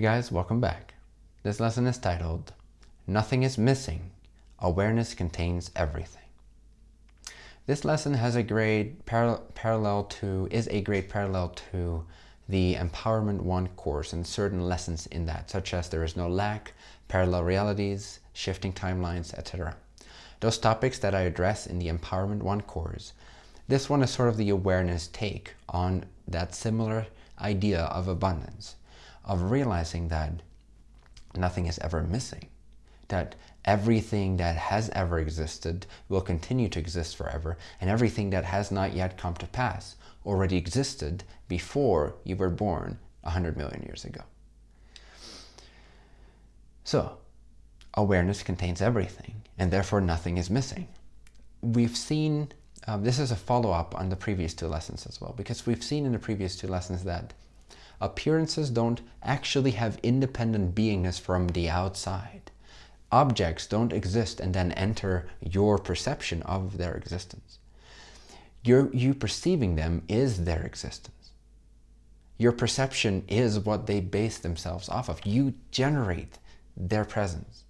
Guys, welcome back. This lesson is titled, Nothing is Missing. Awareness Contains Everything. This lesson has a great par parallel to, is a great parallel to the Empowerment 1 course and certain lessons in that, such as there is no lack, parallel realities, shifting timelines, etc. Those topics that I address in the Empowerment 1 course, this one is sort of the awareness take on that similar idea of abundance, of realizing that nothing is ever missing, that everything that has ever existed will continue to exist forever, and everything that has not yet come to pass already existed before you were born 100 million years ago. So, awareness contains everything, and therefore nothing is missing. We've seen, um, this is a follow-up on the previous two lessons as well, because we've seen in the previous two lessons that appearances don't actually have independent beingness from the outside. Objects don't exist and then enter your perception of their existence. Your, you perceiving them is their existence. Your perception is what they base themselves off of. You generate their presence.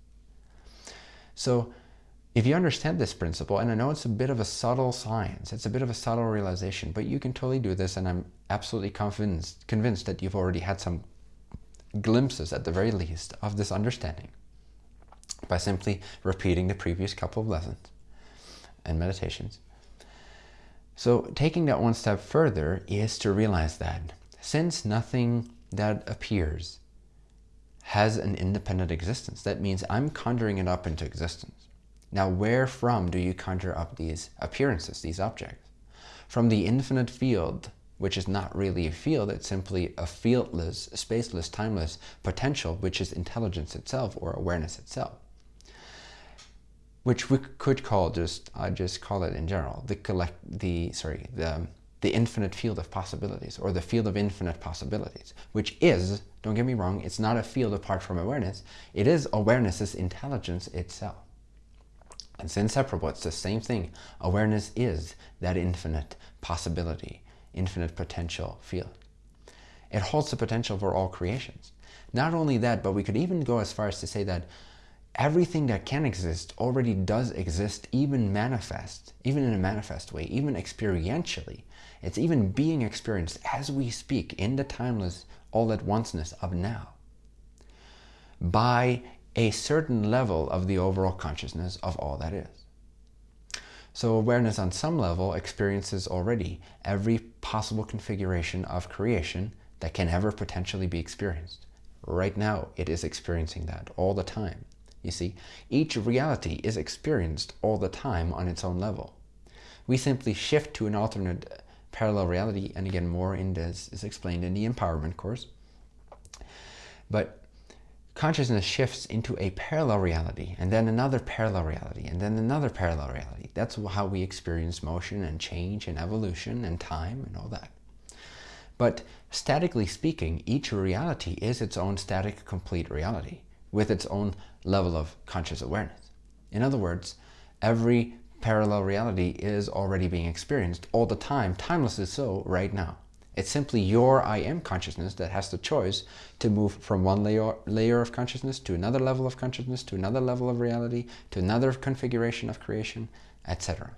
So if you understand this principle, and I know it's a bit of a subtle science, it's a bit of a subtle realization, but you can totally do this, and I'm absolutely convinced, convinced that you've already had some glimpses, at the very least, of this understanding by simply repeating the previous couple of lessons and meditations. So taking that one step further is to realize that since nothing that appears has an independent existence, that means I'm conjuring it up into existence. Now, where from do you conjure up these appearances, these objects? From the infinite field, which is not really a field, it's simply a fieldless, spaceless, timeless potential, which is intelligence itself or awareness itself. Which we could call just, I just call it in general, the collect, the, sorry, the, the infinite field of possibilities or the field of infinite possibilities, which is, don't get me wrong, it's not a field apart from awareness. It is awareness's intelligence itself. It's inseparable. It's the same thing. Awareness is that infinite possibility, infinite potential field. It holds the potential for all creations. Not only that, but we could even go as far as to say that everything that can exist already does exist, even manifest, even in a manifest way, even experientially. It's even being experienced as we speak in the timeless all at onceness of now by a certain level of the overall consciousness of all that is. So awareness on some level experiences already every possible configuration of creation that can ever potentially be experienced. Right now, it is experiencing that all the time. You see, each reality is experienced all the time on its own level. We simply shift to an alternate uh, parallel reality, and again, more in this is explained in the empowerment course. But consciousness shifts into a parallel reality and then another parallel reality and then another parallel reality. That's how we experience motion and change and evolution and time and all that. But statically speaking, each reality is its own static complete reality with its own level of conscious awareness. In other words, every parallel reality is already being experienced all the time, timelessly so right now. It's simply your I am consciousness that has the choice to move from one layer, layer of consciousness to another level of consciousness, to another level of reality, to another configuration of creation, etc.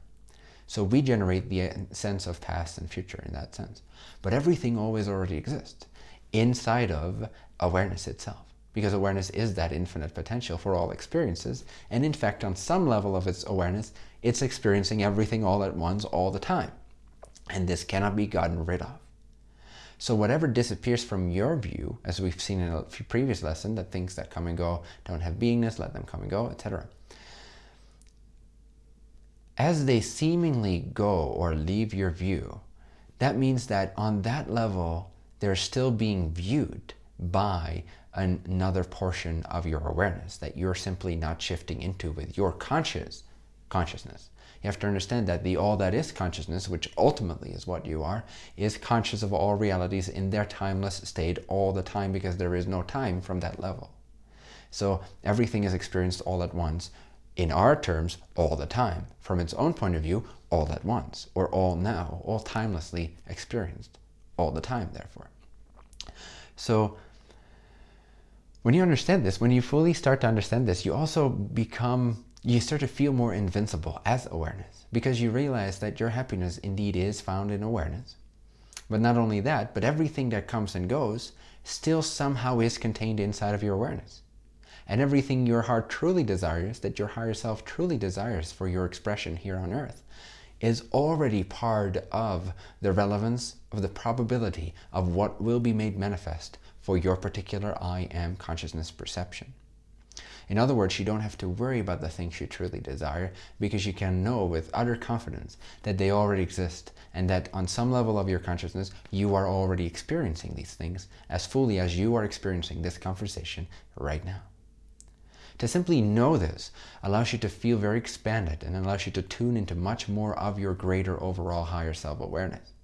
So we generate the uh, sense of past and future in that sense. But everything always already exists inside of awareness itself because awareness is that infinite potential for all experiences. And in fact, on some level of its awareness, it's experiencing everything all at once all the time. And this cannot be gotten rid of. So whatever disappears from your view, as we've seen in a few previous lesson, that things that come and go don't have beingness, let them come and go, etc. As they seemingly go or leave your view, that means that on that level, they're still being viewed by another portion of your awareness that you're simply not shifting into with your conscious consciousness. You have to understand that the all that is consciousness, which ultimately is what you are, is conscious of all realities in their timeless state all the time because there is no time from that level. So everything is experienced all at once, in our terms, all the time. From its own point of view, all at once, or all now, all timelessly experienced, all the time, therefore. So When you understand this, when you fully start to understand this, you also become, you start to feel more invincible as awareness because you realize that your happiness indeed is found in awareness. But not only that, but everything that comes and goes still somehow is contained inside of your awareness. And everything your heart truly desires, that your higher self truly desires for your expression here on earth, is already part of the relevance of the probability of what will be made manifest for your particular I am consciousness perception. In other words, you don't have to worry about the things you truly desire because you can know with utter confidence that they already exist and that on some level of your consciousness, you are already experiencing these things as fully as you are experiencing this conversation right now. To simply know this allows you to feel very expanded and allows you to tune into much more of your greater overall higher self-awareness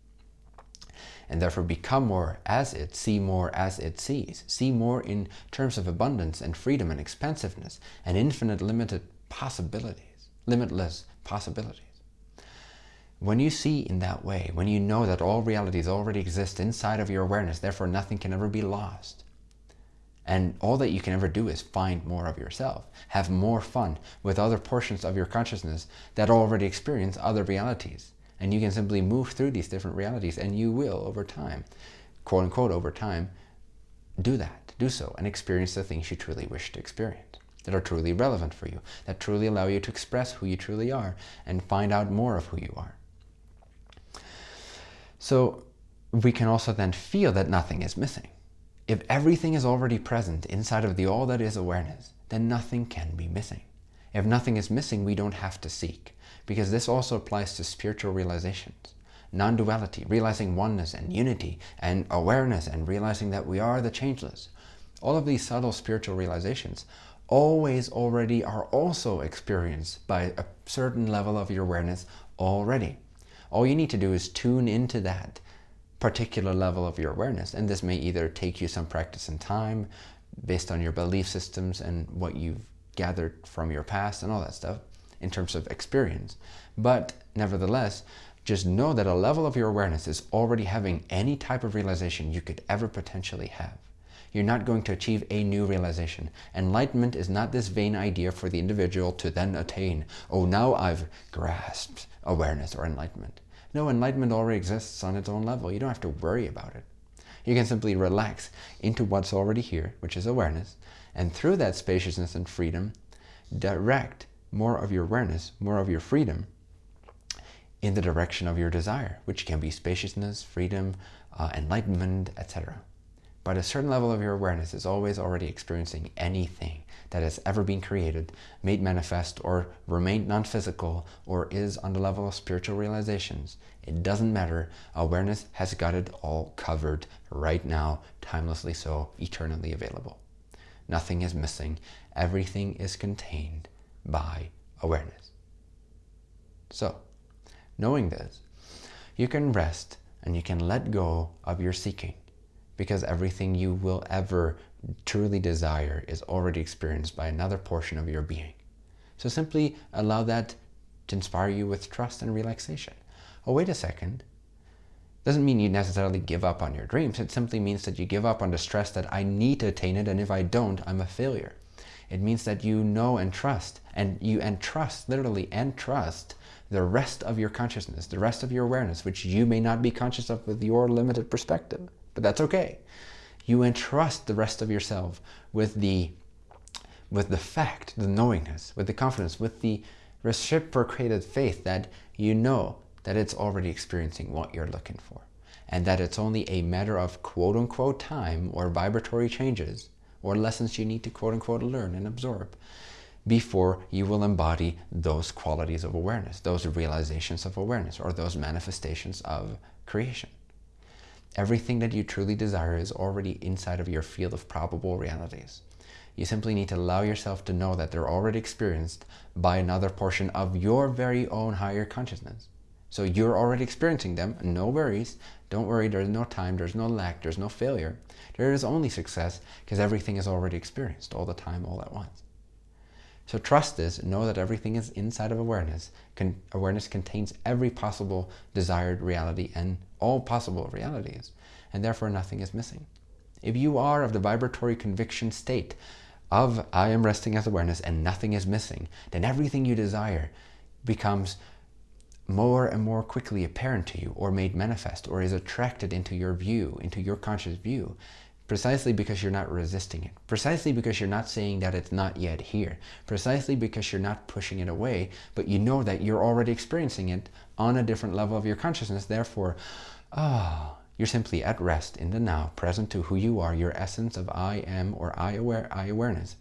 and therefore become more as it, see more as it sees, see more in terms of abundance and freedom and expansiveness and infinite limited possibilities, limitless possibilities. When you see in that way, when you know that all realities already exist inside of your awareness, therefore nothing can ever be lost, and all that you can ever do is find more of yourself, have more fun with other portions of your consciousness that already experience other realities, and you can simply move through these different realities and you will over time, quote unquote over time, do that, do so and experience the things you truly wish to experience that are truly relevant for you, that truly allow you to express who you truly are and find out more of who you are. So we can also then feel that nothing is missing. If everything is already present inside of the all that is awareness, then nothing can be missing. If nothing is missing, we don't have to seek because this also applies to spiritual realizations. Non-duality, realizing oneness and unity and awareness and realizing that we are the changeless. All of these subtle spiritual realizations always already are also experienced by a certain level of your awareness already. All you need to do is tune into that particular level of your awareness. And this may either take you some practice and time based on your belief systems and what you've gathered from your past and all that stuff in terms of experience. But nevertheless, just know that a level of your awareness is already having any type of realization you could ever potentially have. You're not going to achieve a new realization. Enlightenment is not this vain idea for the individual to then attain, oh, now I've grasped awareness or enlightenment. No, enlightenment already exists on its own level. You don't have to worry about it. You can simply relax into what's already here, which is awareness, and through that spaciousness and freedom, direct more of your awareness, more of your freedom in the direction of your desire, which can be spaciousness, freedom, uh, enlightenment, etc. But a certain level of your awareness is always already experiencing anything that has ever been created, made manifest, or remained non-physical, or is on the level of spiritual realizations. It doesn't matter. Awareness has got it all covered right now, timelessly so, eternally available. Nothing is missing. Everything is contained by awareness. So, knowing this, you can rest and you can let go of your seeking because everything you will ever truly desire is already experienced by another portion of your being. So simply allow that to inspire you with trust and relaxation. Oh, wait a second. Doesn't mean you necessarily give up on your dreams. It simply means that you give up on the stress that I need to attain it, and if I don't, I'm a failure. It means that you know and trust, and you entrust, literally entrust, the rest of your consciousness, the rest of your awareness, which you may not be conscious of with your limited perspective, but that's okay. You entrust the rest of yourself with the, with the fact, the knowingness, with the confidence, with the reciprocated faith that you know that it's already experiencing what you're looking for and that it's only a matter of quote unquote time or vibratory changes or lessons you need to quote unquote learn and absorb before you will embody those qualities of awareness, those realizations of awareness, or those manifestations of creation. Everything that you truly desire is already inside of your field of probable realities. You simply need to allow yourself to know that they're already experienced by another portion of your very own higher consciousness. So you're already experiencing them, no worries. Don't worry, there's no time, there's no lack, there's no failure. There is only success because everything is already experienced all the time, all at once. So trust this, know that everything is inside of awareness. Con awareness contains every possible desired reality and all possible realities, and therefore nothing is missing. If you are of the vibratory conviction state of I am resting as awareness and nothing is missing, then everything you desire becomes more and more quickly apparent to you or made manifest or is attracted into your view, into your conscious view, precisely because you're not resisting it, precisely because you're not saying that it's not yet here, precisely because you're not pushing it away, but you know that you're already experiencing it on a different level of your consciousness. Therefore, ah, oh, you're simply at rest in the now, present to who you are, your essence of I am or I, aware, I awareness.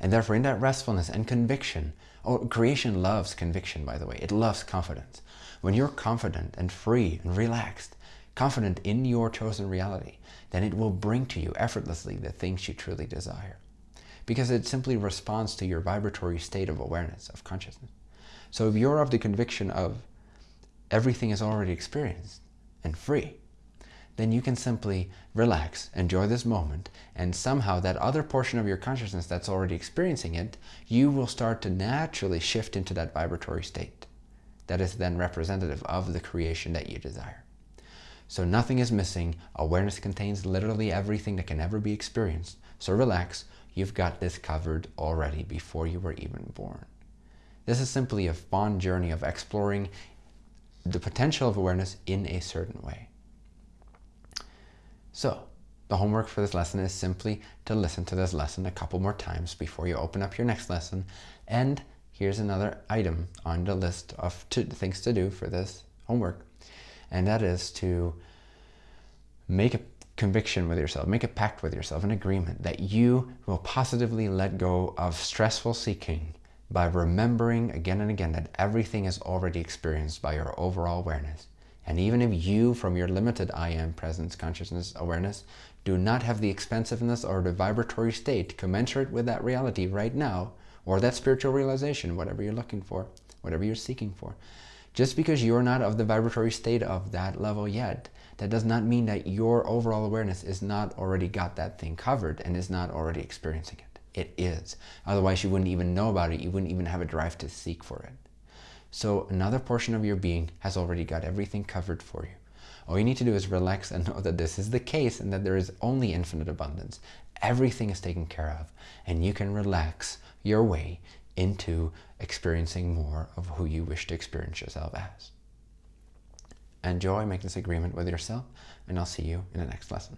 And therefore in that restfulness and conviction, oh, creation loves conviction, by the way. It loves confidence. When you're confident and free and relaxed, confident in your chosen reality, then it will bring to you effortlessly the things you truly desire. Because it simply responds to your vibratory state of awareness, of consciousness. So if you're of the conviction of everything is already experienced and free, then you can simply relax, enjoy this moment, and somehow that other portion of your consciousness that's already experiencing it, you will start to naturally shift into that vibratory state that is then representative of the creation that you desire. So nothing is missing. Awareness contains literally everything that can ever be experienced. So relax, you've got this covered already before you were even born. This is simply a fun journey of exploring the potential of awareness in a certain way. So, the homework for this lesson is simply to listen to this lesson a couple more times before you open up your next lesson. And here's another item on the list of things to do for this homework and that is to make a conviction with yourself, make a pact with yourself, an agreement that you will positively let go of stressful seeking by remembering again and again that everything is already experienced by your overall awareness. And even if you, from your limited I am presence, consciousness, awareness, do not have the expansiveness or the vibratory state commensurate with that reality right now, or that spiritual realization, whatever you're looking for, whatever you're seeking for, just because you're not of the vibratory state of that level yet, that does not mean that your overall awareness is not already got that thing covered and is not already experiencing it. It is. Otherwise, you wouldn't even know about it. You wouldn't even have a drive to seek for it. So another portion of your being has already got everything covered for you. All you need to do is relax and know that this is the case and that there is only infinite abundance. Everything is taken care of and you can relax your way into experiencing more of who you wish to experience yourself as. Enjoy, make this agreement with yourself, and I'll see you in the next lesson.